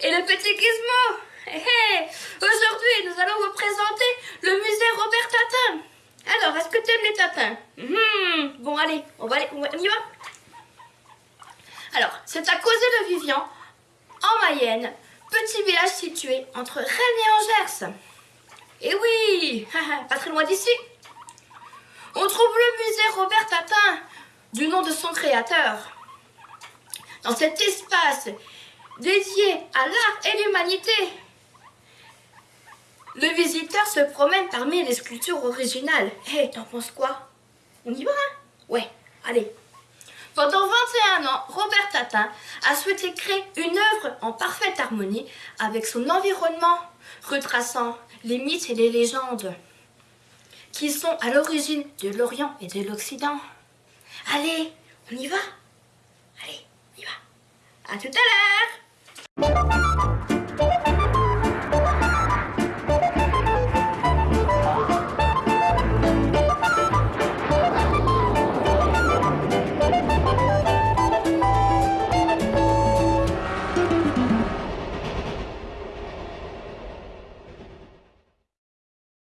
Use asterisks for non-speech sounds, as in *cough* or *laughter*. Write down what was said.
et le petit Gizmo. Aujourd'hui, nous allons vous présenter le musée Robert Tatin. Alors, est-ce que tu aimes les tatins? Mhm. Bon, allez, on va y va Alors, c'est à causer de Vivian, en Mayenne, petit village situé entre Rennes et Angers. Et oui, *laughs* pas très loin d'ici. On trouve le musée Robert Tatin, du nom de son créateur. Dans cet espace dédié à l'art et l'humanité, le visiteur se promène parmi les sculptures originales. Hé, hey, t'en penses quoi? On y va, hein? Ouais, allez. Pendant 21 ans, Robert Tatin a souhaité créer une œuvre en parfaite harmonie avec son environnement, retraçant les mythes et les légendes qui sont à l'origine de l'Orient et de l'Occident. Allez, on y va? Allez, on y va. À tout à l'heure